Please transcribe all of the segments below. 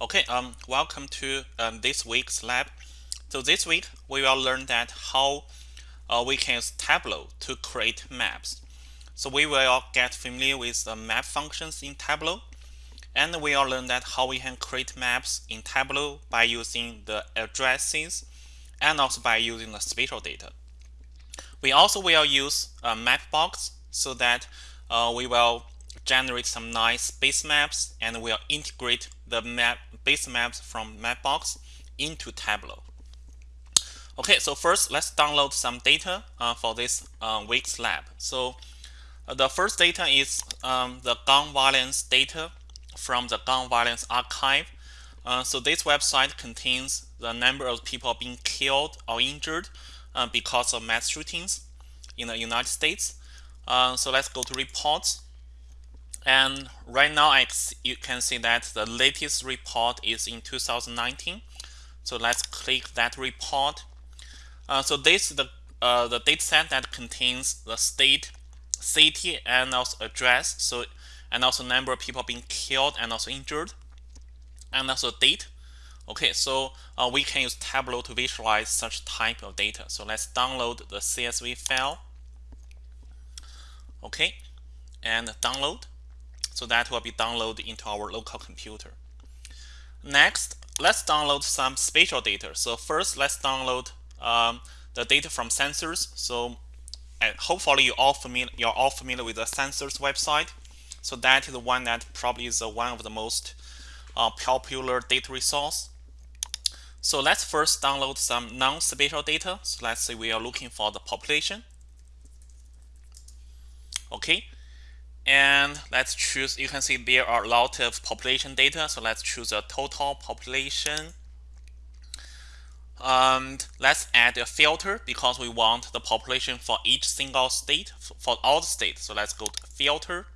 Okay, um, welcome to um, this week's lab. So this week we will learn that how uh, we can use Tableau to create maps. So we will get familiar with the map functions in Tableau, and we will learn that how we can create maps in Tableau by using the addresses and also by using the spatial data. We also will use a map box so that uh, we will generate some nice base maps and we'll integrate the map base maps from Mapbox into Tableau. Okay, so first let's download some data uh, for this uh, week's lab. So uh, the first data is um, the gun violence data from the gun violence archive. Uh, so this website contains the number of people being killed or injured uh, because of mass shootings in the United States. Uh, so let's go to reports and right now, I, you can see that the latest report is in 2019. So let's click that report. Uh, so this is the, uh, the data set that contains the state, city, and also address. So and also number of people being killed and also injured, and also date. Okay, so uh, we can use Tableau to visualize such type of data. So let's download the CSV file. Okay, and download. So that will be downloaded into our local computer. Next, let's download some spatial data. So first, let's download um, the data from census. So hopefully you all familiar, you're all familiar with the census website. So that is the one that probably is one of the most uh, popular data resource. So let's first download some non-spatial data. So let's say we are looking for the population. Okay, and let's choose, you can see there are a lot of population data. So let's choose a total population. And let's add a filter because we want the population for each single state, for all the states. So let's go to filter,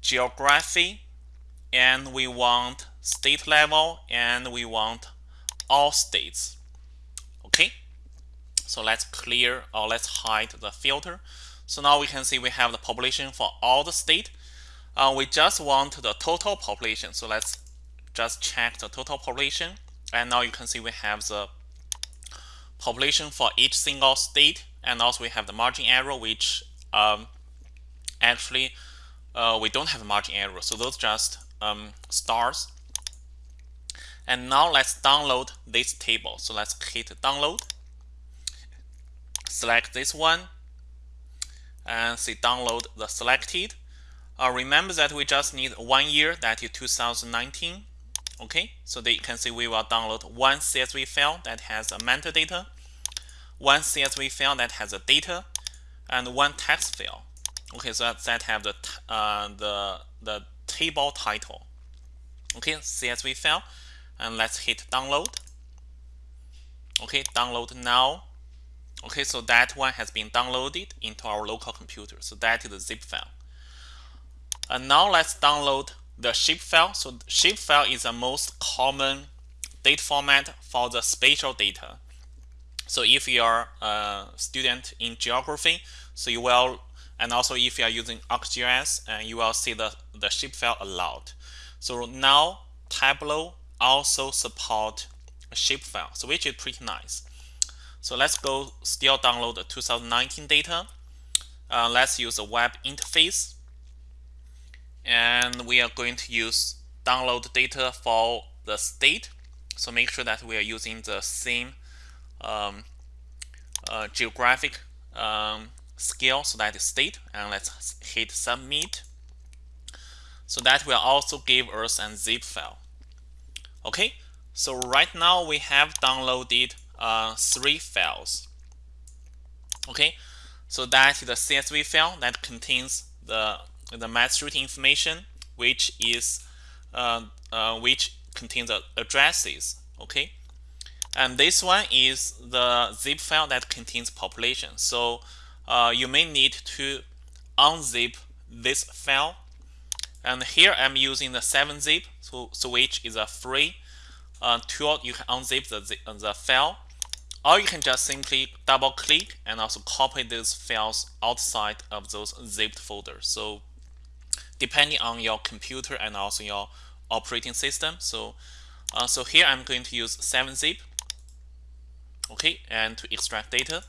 geography, and we want state level, and we want all states. Okay, so let's clear or let's hide the filter. So now we can see we have the population for all the state. Uh, we just want the total population. So let's just check the total population. And now you can see we have the population for each single state. And also we have the margin error, which um, actually uh, we don't have a margin error. So those just um, stars. And now let's download this table. So let's hit download. Select this one and say download the selected. Uh, remember that we just need one year, that is 2019. Okay, so they can see we will download one CSV file that has a metadata, one CSV file that has a data, and one text file. Okay, so that, that have the uh, the the table title. Okay, CSV file, and let's hit download. Okay, download now. Okay, so that one has been downloaded into our local computer. So that is the zip file. And now let's download the shape file. So shape file is the most common data format for the spatial data. So if you are a student in geography, so you will, and also if you are using ArcGIS, and you will see the, the shape file a lot. So now Tableau also support a shape file, so which is pretty nice. So let's go still download the 2019 data. Uh, let's use a web interface. And we are going to use download data for the state. So make sure that we are using the same um, uh, geographic um, scale, so that is state. And let's hit submit. So that will also give us a zip file. Okay, so right now we have downloaded uh, three files. Okay, so that is the CSV file that contains the the mass shooting information, which is uh, uh, which contains the addresses. Okay, and this one is the zip file that contains population. So uh, you may need to unzip this file. And here I'm using the 7-zip, so, so which is a free uh, tool. You can unzip the, the file or you can just simply double click and also copy these files outside of those zipped folders. So depending on your computer and also your operating system. So, uh, so here I'm going to use 7-zip, okay, and to extract data.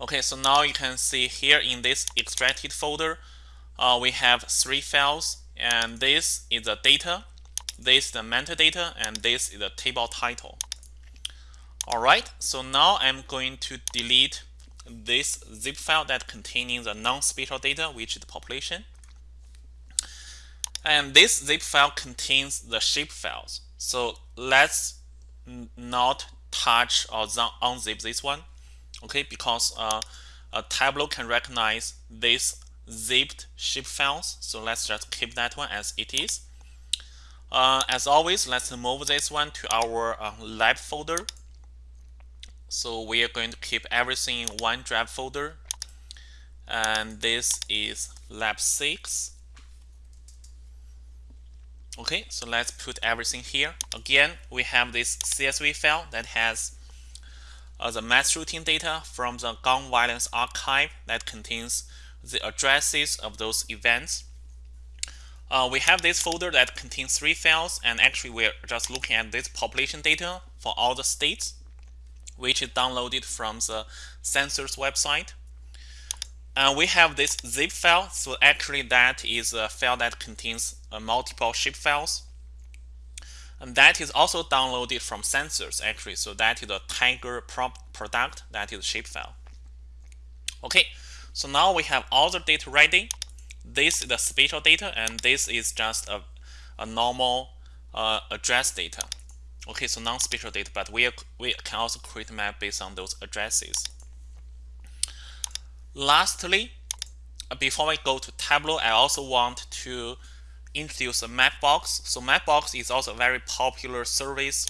Okay, so now you can see here in this extracted folder, uh, we have three files, and this is the data, this is the metadata, and this is the table title. All right, so now I'm going to delete this zip file that containing the non-spatial data, which is the population. And this zip file contains the shape files. So let's not touch or unzip this one, okay? Because uh, a Tableau can recognize this zipped shape files. So let's just keep that one as it is. Uh, as always, let's move this one to our uh, lab folder. So we are going to keep everything in one drive folder. And this is lab 6. Okay, so let's put everything here. Again, we have this CSV file that has uh, the mass shooting data from the gun violence archive that contains the addresses of those events. Uh, we have this folder that contains three files, and actually we're just looking at this population data for all the states which is downloaded from the census website. And we have this zip file. So actually that is a file that contains uh, multiple shape files. And that is also downloaded from census actually. So that is a Tiger product that is shape file. Okay, so now we have all the data ready. This is the spatial data and this is just a, a normal uh, address data. Okay, so non-spatial data, but we, are, we can also create a map based on those addresses. Lastly, before we go to Tableau, I also want to introduce a Mapbox. So Mapbox is also a very popular service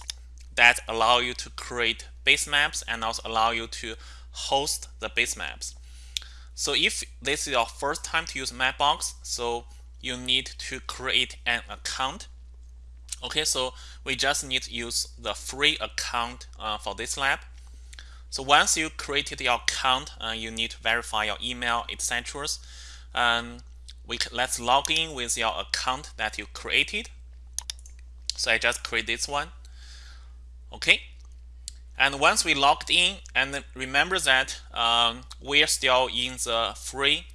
that allow you to create base maps and also allow you to host the base maps. So if this is your first time to use Mapbox, so you need to create an account Okay, so we just need to use the free account uh, for this lab. So once you created your account, uh, you need to verify your email, etc. Um, we let's log in with your account that you created. So I just create this one. Okay, and once we logged in, and remember that um, we are still in the free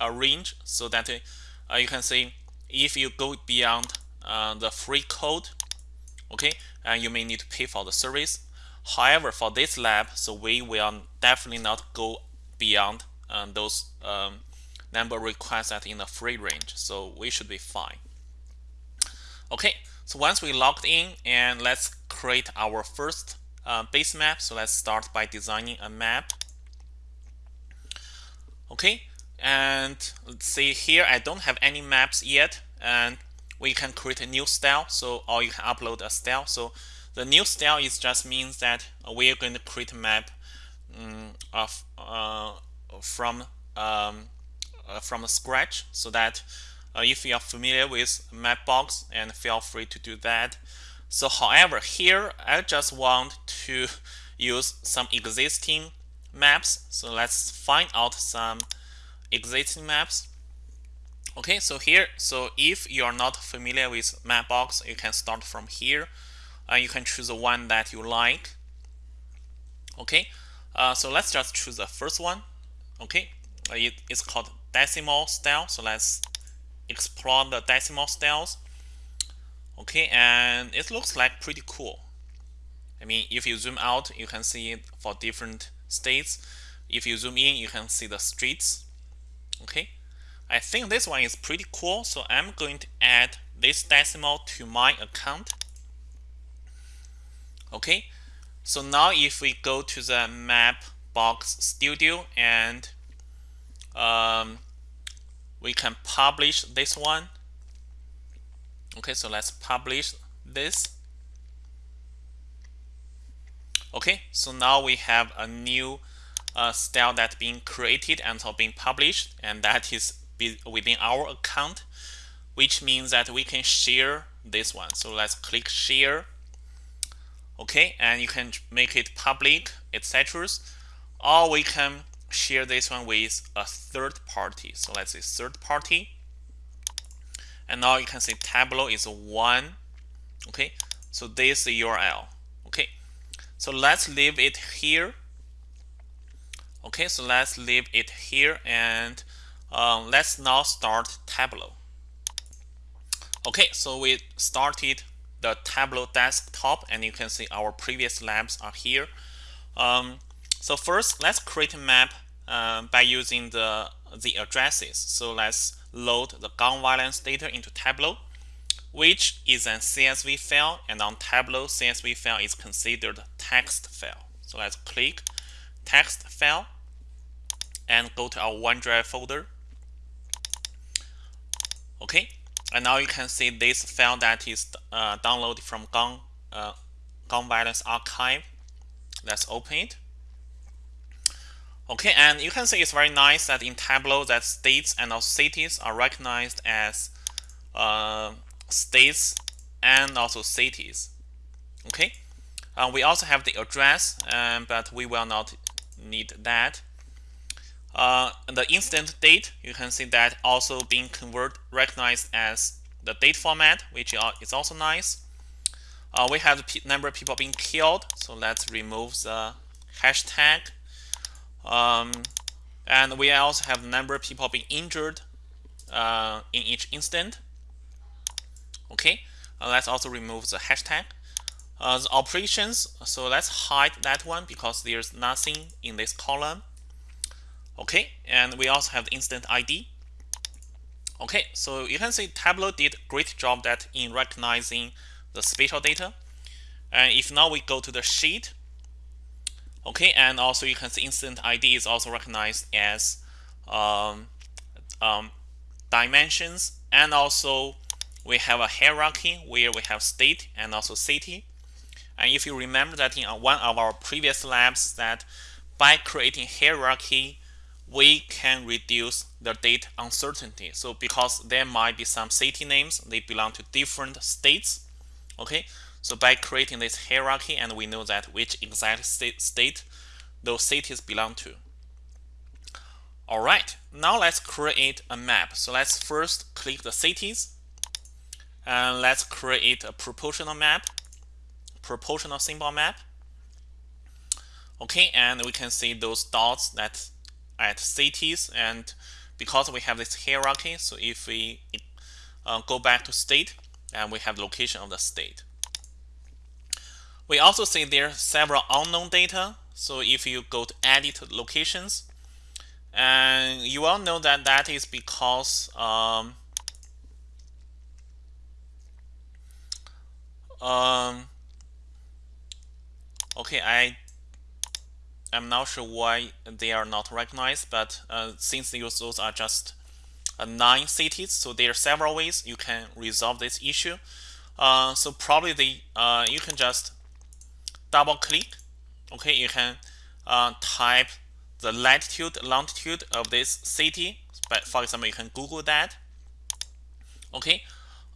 uh, range, so that uh, you can see if you go beyond uh, the free code, okay, and you may need to pay for the service. However, for this lab, so we will definitely not go beyond uh, those um, number requests that in the free range, so we should be fine. Okay, so once we logged in, and let's create our first uh, base map. So let's start by designing a map. Okay, and let's see here, I don't have any maps yet, and we can create a new style. So, or you can upload a style. So the new style is just means that we are going to create a map um, of uh, from um, uh, from scratch so that uh, if you are familiar with Mapbox and feel free to do that. So however, here I just want to use some existing maps. So let's find out some existing maps. Okay, so here, so if you are not familiar with Mapbox, you can start from here. and uh, you can choose the one that you like. Okay, uh, so let's just choose the first one. Okay, uh, it, it's called decimal style. So let's explore the decimal styles. Okay, and it looks like pretty cool. I mean, if you zoom out, you can see it for different states. If you zoom in, you can see the streets. Okay, I think this one is pretty cool, so I'm going to add this decimal to my account. Okay, so now if we go to the map box studio and um, we can publish this one. Okay, so let's publish this. Okay, so now we have a new uh, style that's being created and so being published, and that is within our account, which means that we can share this one. So let's click share. Okay, and you can make it public, etc. Or we can share this one with a third party. So let's say third party. and now you can see Tableau is 1 okay so this is URL okay so let's leave it here okay so let's leave it here and um, let's now start Tableau okay so we started the Tableau desktop and you can see our previous labs are here um, so first let's create a map uh, by using the the addresses so let's load the gun violence data into Tableau which is an CSV file and on Tableau CSV file is considered text file. So let's click text file and go to our OneDrive folder. Okay, and now you can see this file that is uh, downloaded from Gun, uh, Violence Archive. Let's open it. Okay, and you can see it's very nice that in Tableau that states and also cities are recognized as uh, states and also cities. Okay, uh, we also have the address, um, but we will not need that. Uh, the incident date, you can see that also being converted, recognized as the date format, which is also nice. Uh, we have the number of people being killed, so let's remove the hashtag. Um, and we also have the number of people being injured uh, in each incident. Okay, uh, let's also remove the hashtag. Uh, the operations, so let's hide that one because there's nothing in this column. Okay, and we also have the instant ID. Okay, so you can see Tableau did great job that in recognizing the spatial data. And if now we go to the sheet, okay, and also you can see instant ID is also recognized as um, um, dimensions and also we have a hierarchy where we have state and also city. And if you remember that in one of our previous labs that by creating hierarchy, we can reduce the date uncertainty. So because there might be some city names, they belong to different states. Okay, so by creating this hierarchy and we know that which exact state, those cities belong to. All right, now let's create a map. So let's first click the cities and let's create a proportional map, proportional symbol map. Okay, and we can see those dots that at cities and because we have this hierarchy, so if we uh, go back to state, and we have location of the state. We also see there are several unknown data. So if you go to edit locations, and you all know that that is because um, Um, okay, I am not sure why they are not recognized, but uh, since those are just uh, nine cities, so there are several ways you can resolve this issue. Uh, so probably the uh, you can just double click. Okay, you can uh, type the latitude, longitude of this city. But for example, you can Google that. Okay,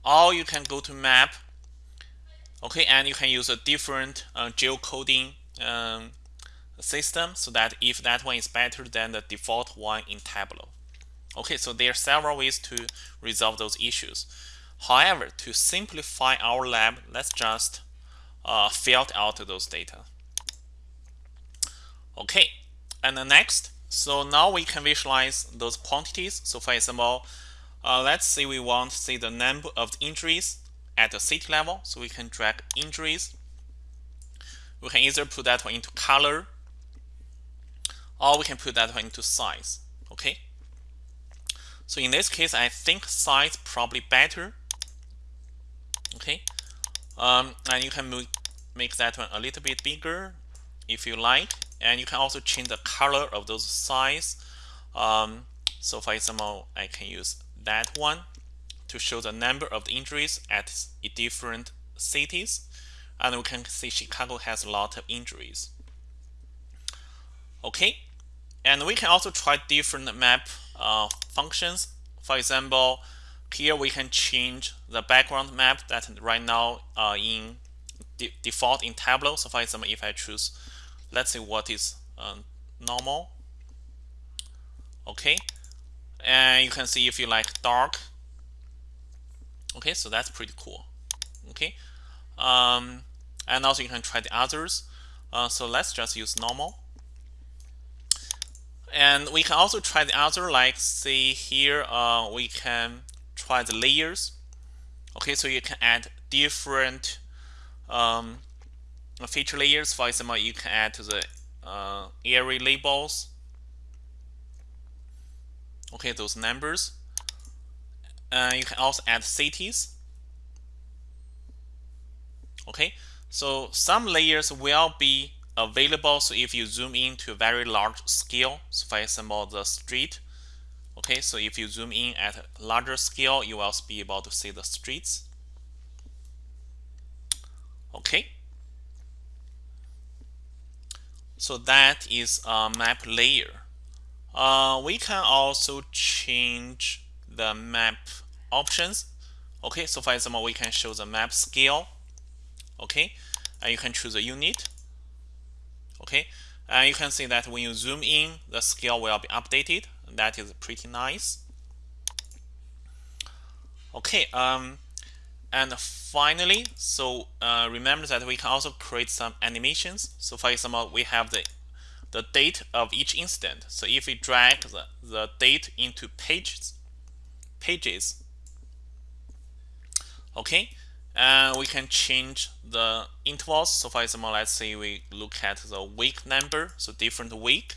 or you can go to map Okay, and you can use a different uh, geocoding um, system so that if that one is better than the default one in Tableau. Okay, so there are several ways to resolve those issues. However, to simplify our lab, let's just uh, filter out those data. Okay, and the next, so now we can visualize those quantities. So for example, uh, let's say we want to see the number of injuries at the city level. So we can drag injuries. We can either put that one into color or we can put that one into size. Okay. So in this case, I think size probably better. Okay. Um, and you can make that one a little bit bigger if you like. And you can also change the color of those size. Um, so for example, I can use that one to show the number of the injuries at different cities. And we can see Chicago has a lot of injuries. Okay, and we can also try different map uh, functions. For example, here we can change the background map that right now uh, in de default in Tableau. So for example, if I choose, let's say what is uh, normal. Okay, and you can see if you like dark Okay, so that's pretty cool. Okay, um, and also you can try the others. Uh, so let's just use normal. And we can also try the other, like see here, uh, we can try the layers. Okay, so you can add different um, feature layers. For example, you can add to the uh, labels. Okay, those numbers. Uh, you can also add cities. Okay, so some layers will be available. So if you zoom in to a very large scale, so for example, the street. Okay, so if you zoom in at a larger scale, you will be able to see the streets. Okay. So that is a map layer. Uh, we can also change the map options. Okay, so for example, we can show the map scale. Okay, and you can choose a unit. Okay, and you can see that when you zoom in, the scale will be updated. That is pretty nice. Okay, um, and finally, so uh, remember that we can also create some animations. So for example, we have the the date of each instant. So if we drag the, the date into pages, pages, okay, and we can change the intervals. So for example, let's say we look at the week number, so different week.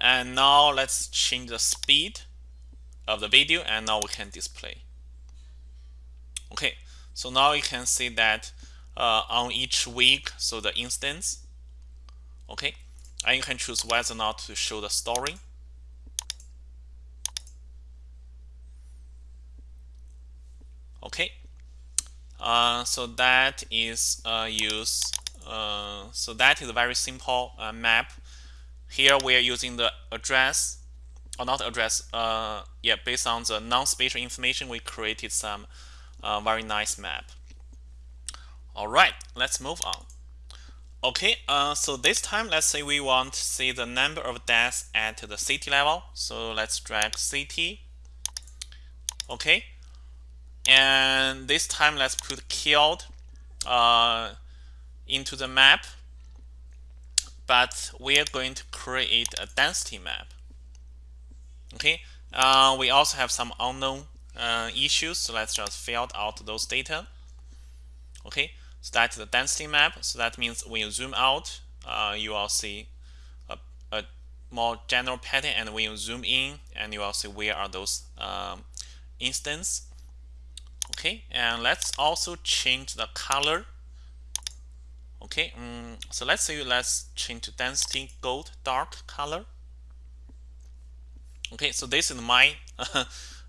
And now let's change the speed of the video and now we can display. Okay, so now you can see that uh, on each week, so the instance, okay, and you can choose whether or not to show the story. Okay, uh, so that is uh, use. Uh, so that is a very simple uh, map. Here we are using the address, or not address. Uh, yeah, based on the non-spatial information, we created some a very nice map. All right, let's move on. Okay, uh, so this time, let's say we want to see the number of deaths at the city level. So let's drag city. Okay, and this time let's put killed uh, into the map. But we are going to create a density map. Okay, uh, we also have some unknown uh, issues. So let's just fill out those data. Okay, so that's the density map. So that means when you zoom out, uh, you will see a, a, more general pattern. And when you zoom in, and you will see where are those um, instance. Okay, and let's also change the color. Okay, um, so let's say let's change to density gold dark color. Okay, so this is my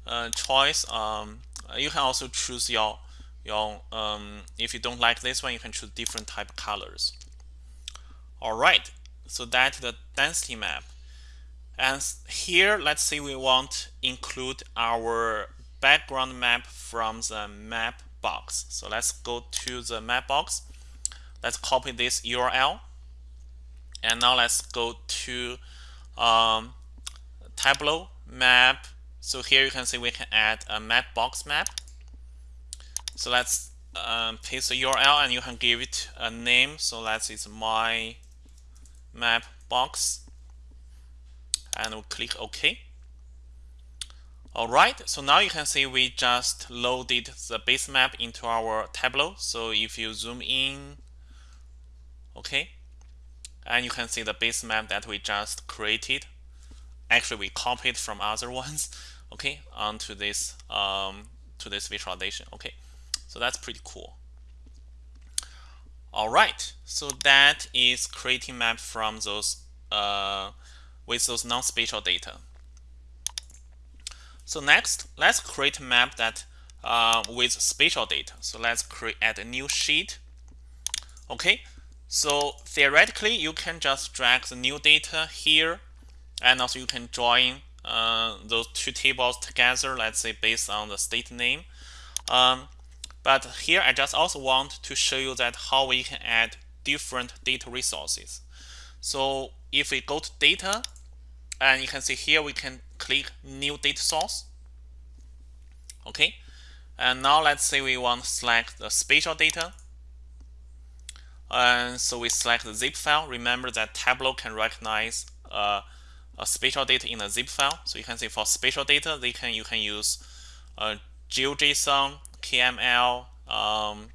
uh, choice. Um, you can also choose your your um, if you don't like this one, you can choose different type of colors. All right, so that's the density map. And here, let's say we want include our background map from the map box. So let's go to the Mapbox. Let's copy this URL. And now let's go to um, Tableau map so here you can see we can add a Mapbox map. So let's um, paste the URL and you can give it a name. So let's it's my map box and we'll click OK. Alright, so now you can see we just loaded the base map into our Tableau. So if you zoom in, okay, and you can see the base map that we just created. Actually, we copied from other ones okay onto this um, to this visualization okay so that's pretty cool all right so that is creating map from those uh, with those non-spatial data so next let's create a map that uh, with spatial data so let's create a new sheet okay so theoretically you can just drag the new data here and also you can join uh, those two tables together, let's say based on the state name. Um, but here I just also want to show you that how we can add different data resources. So if we go to data, and you can see here we can click new data source. Okay, And now let's say we want to select the spatial data. And so we select the zip file. Remember that Tableau can recognize uh, a spatial data in a zip file. So you can see for spatial data, they can you can use uh, GeoJSON, KML, um,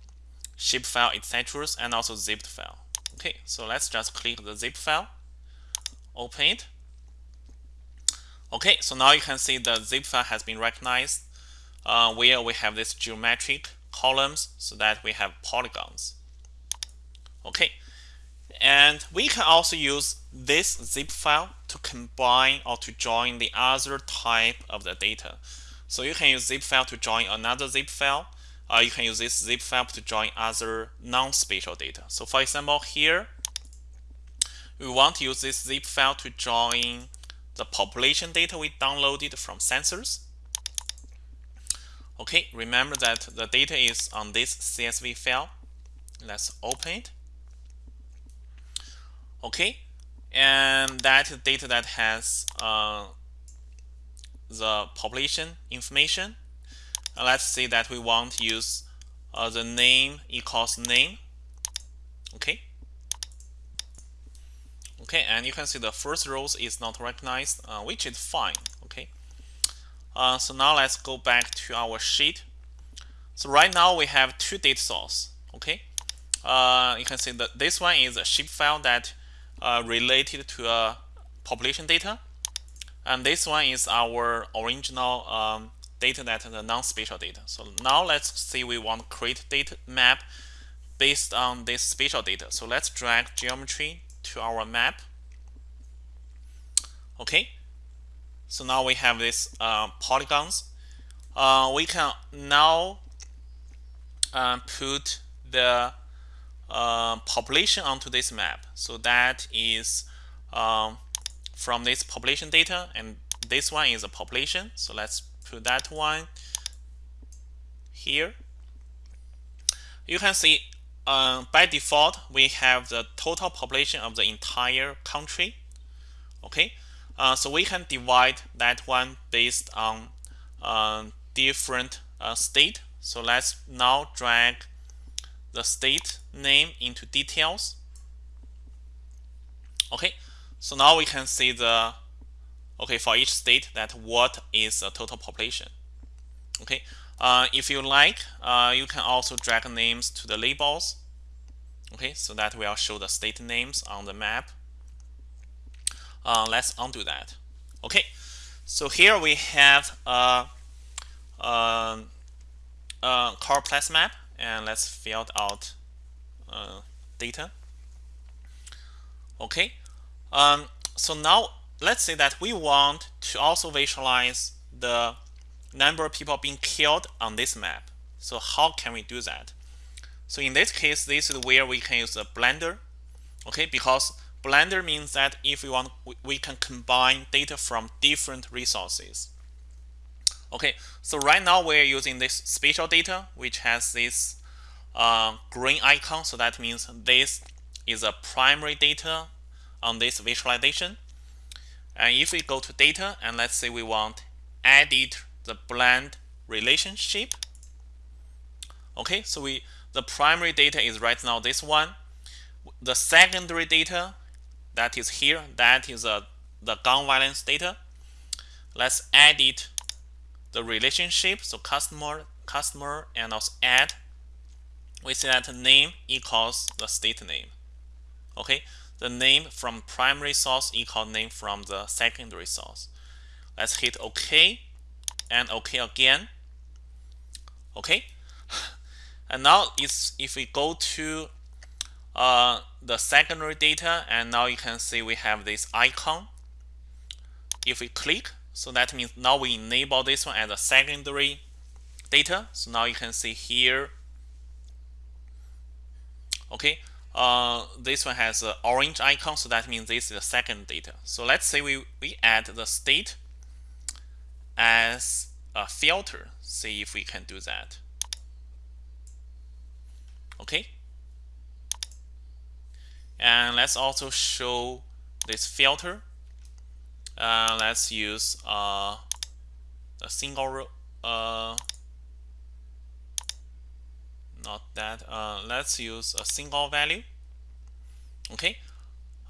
shapefile, etc., and also zipped file. Okay, so let's just click the zip file, open it. Okay, so now you can see the zip file has been recognized uh, where we have this geometric columns so that we have polygons. Okay, and we can also use this zip file to combine or to join the other type of the data. So you can use zip file to join another zip file. You can use this zip file to join other non-spatial data. So for example, here, we want to use this zip file to join the population data we downloaded from census. Okay, remember that the data is on this CSV file. Let's open it. Okay, and that data that has uh, the population information. And let's say that we want to use uh, the name equals name. Okay. Okay, and you can see the first rows is not recognized, uh, which is fine. Okay. Uh, so now let's go back to our sheet. So right now we have two data source. Okay. Uh, you can see that this one is a shapefile that uh, related to a population data. And this one is our original um, data that the non-spatial data. So now let's see we want to create data map based on this spatial data. So let's drag geometry to our map. Okay. So now we have this uh, polygons. Uh, we can now uh, put the uh, population onto this map. So that is um, from this population data, and this one is a population. So let's put that one here. You can see uh, by default we have the total population of the entire country. Okay, uh, so we can divide that one based on uh, different uh, state. So let's now drag the state name into details. Okay, so now we can see the okay for each state that what is the total population. Okay, uh, if you like, uh, you can also drag names to the labels. Okay, so that will show the state names on the map. Uh, let's undo that. Okay, so here we have a, a, a choropleth map and let's fill out uh, data. Okay, um, so now let's say that we want to also visualize the number of people being killed on this map. So how can we do that? So in this case, this is where we can use the Blender. Okay, because Blender means that if we want, we can combine data from different resources. Okay, so right now we're using this spatial data, which has this uh, green icon. So that means this is a primary data on this visualization. And if we go to data and let's say we want edit the blend relationship. Okay, so we the primary data is right now this one. The secondary data that is here, that is uh, the gun violence data. Let's edit the relationship so customer customer and also add we say that name equals the state name okay the name from primary source equal name from the secondary source let's hit ok and ok again okay and now it's if we go to uh, the secondary data and now you can see we have this icon if we click so that means now we enable this one as a secondary data. So now you can see here, okay, uh, this one has an orange icon. So that means this is the second data. So let's say we, we add the state as a filter. See if we can do that. Okay. And let's also show this filter uh, let's use uh, a single uh, not that. Uh, let's use a single value. Okay.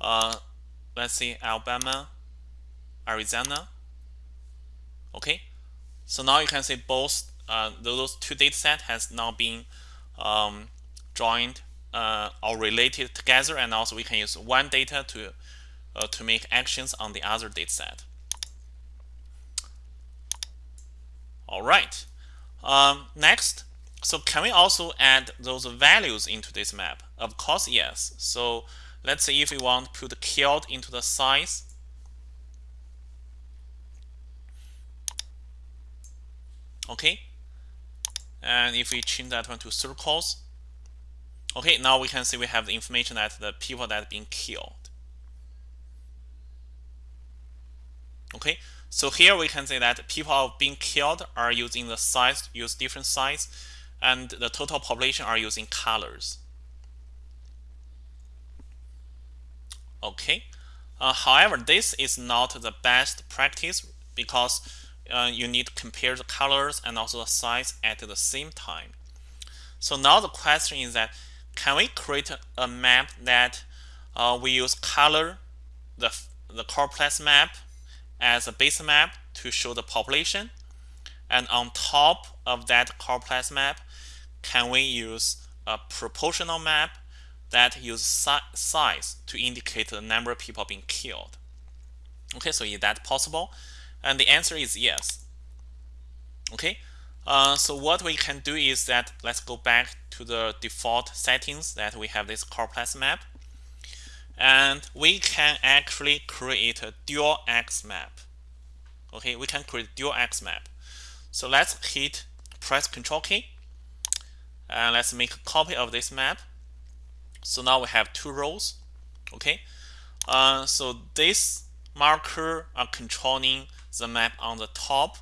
Uh, let's see Alabama, Arizona. Okay. So now you can see both uh, those two data set has now been um, joined uh, or related together, and also we can use one data to uh, to make actions on the other data set. All right. Um, next, so can we also add those values into this map? Of course, yes. So let's say if we want to put killed into the size, okay, and if we change that one to circles, okay, now we can see we have the information that the people that have been killed. Okay, so here we can say that people being killed are using the size, use different size, and the total population are using colors. Okay, uh, however, this is not the best practice because uh, you need to compare the colors and also the size at the same time. So now the question is that can we create a map that uh, we use color, the, the choropleth map as a base map to show the population. And on top of that choropleth map, can we use a proportional map that use si size to indicate the number of people being killed? Okay, so is that possible? And the answer is yes. Okay, uh, so what we can do is that let's go back to the default settings that we have this choropleth map and we can actually create a dual axis map. Okay, we can create dual axis map. So let's hit press Control key and let's make a copy of this map. So now we have two rows. Okay, uh, so this marker are controlling the map on the top,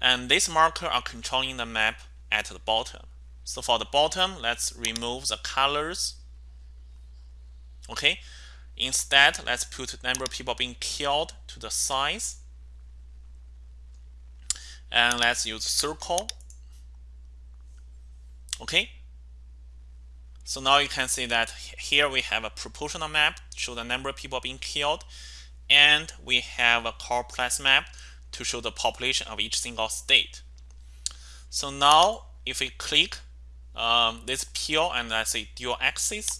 and this marker are controlling the map at the bottom. So for the bottom, let's remove the colors Okay, instead, let's put the number of people being killed to the size. And let's use circle. Okay, so now you can see that here we have a proportional map show the number of people being killed, and we have a choropleth map to show the population of each single state. So now if we click um, this peel and let's say dual axis,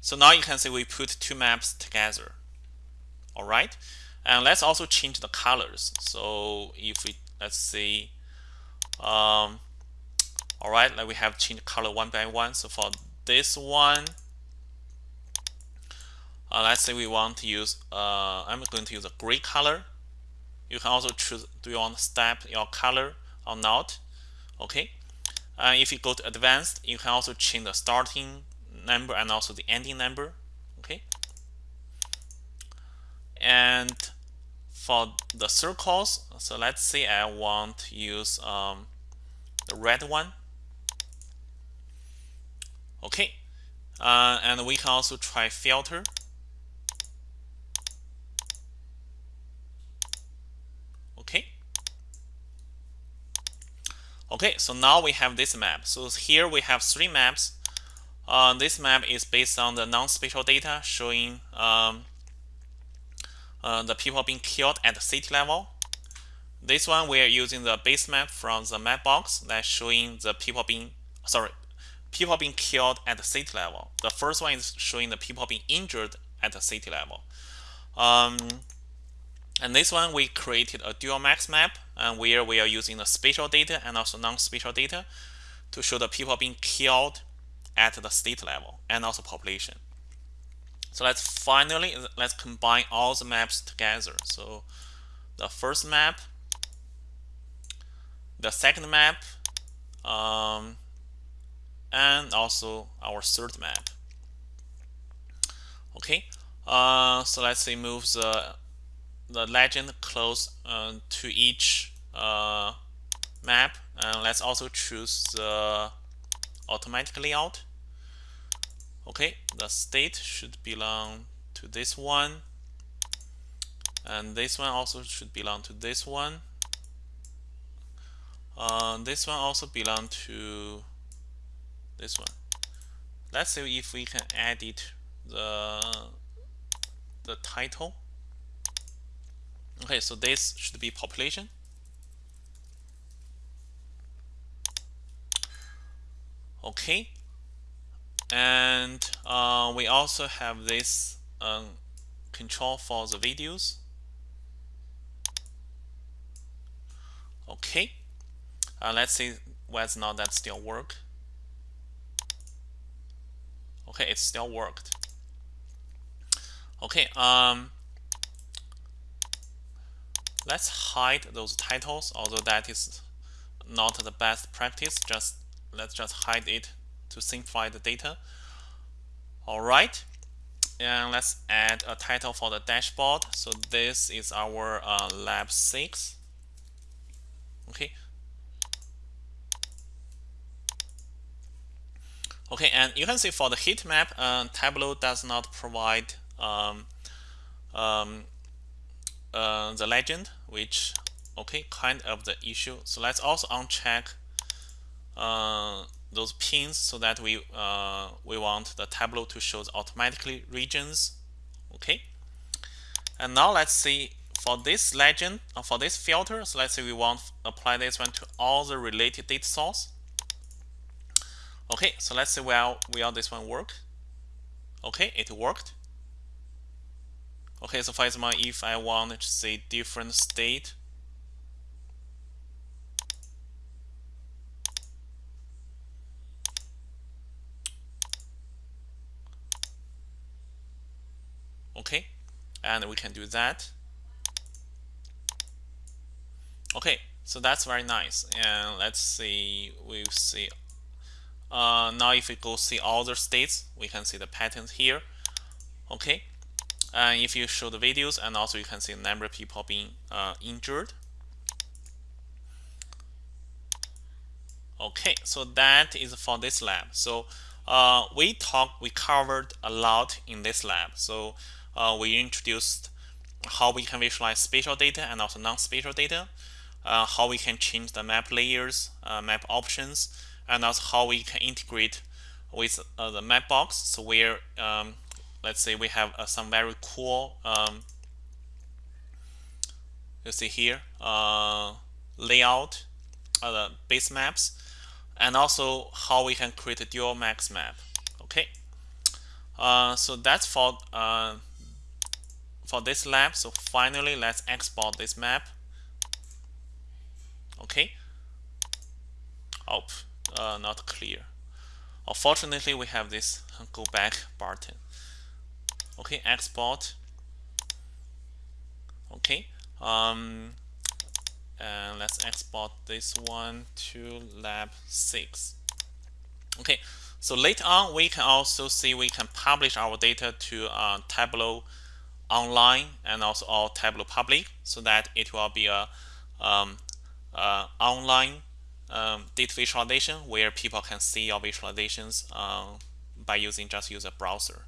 so now you can see we put two maps together. All right. And let's also change the colors. So if we, let's see, um, all right, like we have changed color one by one. So for this one, uh, let's say we want to use, uh, I'm going to use a gray color. You can also choose, do you want to step your color or not? Okay. Uh, if you go to advanced, you can also change the starting number and also the ending number okay and for the circles so let's say I want to use um, the red one okay uh, and we can also try filter okay okay so now we have this map so here we have three maps uh, this map is based on the non-spatial data showing um, uh, the people being killed at the city level. This one we are using the base map from the Mapbox that's showing the people being sorry people being killed at the city level. The first one is showing the people being injured at the city level. Um, and this one we created a dual max map and where we are using the spatial data and also non-spatial data to show the people being killed at the state level and also population. So let's finally, let's combine all the maps together. So the first map, the second map, um, and also our third map. Okay, uh, so let's say move the, the legend close uh, to each uh, map. And let's also choose the automatic layout. Okay, the state should belong to this one. And this one also should belong to this one. Uh, this one also belong to this one. Let's see if we can edit the the title. Okay, so this should be population. Okay, and uh, we also have this um, control for the videos. Okay, uh, let's see whether or not that still work. Okay, it still worked. Okay, um, let's hide those titles, although that is not the best practice. Just let's just hide it to simplify the data. All right, and let's add a title for the dashboard. So this is our uh, lab six. Okay. Okay, and you can see for the heat map, uh, Tableau does not provide um, um, uh, the legend, which okay, kind of the issue. So let's also uncheck uh, those pins so that we uh, we want the Tableau to show automatically regions. Okay, and now let's see for this legend uh, for this filter. So let's say we want apply this one to all the related data source. Okay, so let's see well will this one work. Okay, it worked. Okay, so for example, if I want to say different state, okay, and we can do that. Okay, so that's very nice. And let's see, we'll see. Uh, now if we go see all the states, we can see the patterns here. Okay, and if you show the videos and also you can see the number of people being uh, injured. Okay so that is for this lab. So uh, we talked we covered a lot in this lab. So uh, we introduced how we can visualize spatial data and also non-spatial data uh, how we can change the map layers uh, map options and also how we can integrate with uh, the Mapbox. So where um, let's say we have uh, some very cool um, you see here uh, layout uh, base maps and also how we can create a dual axis map. Okay. Uh, so that's for uh, for this lab. So finally let's export this map. Okay. Oh uh, not clear. Unfortunately we have this go back button okay export. Okay um, and let's export this one to lab 6 okay so later on we can also see we can publish our data to uh, Tableau online and also all Tableau public so that it will be a um, uh, online um, data visualization where people can see your visualizations uh, by using just use a browser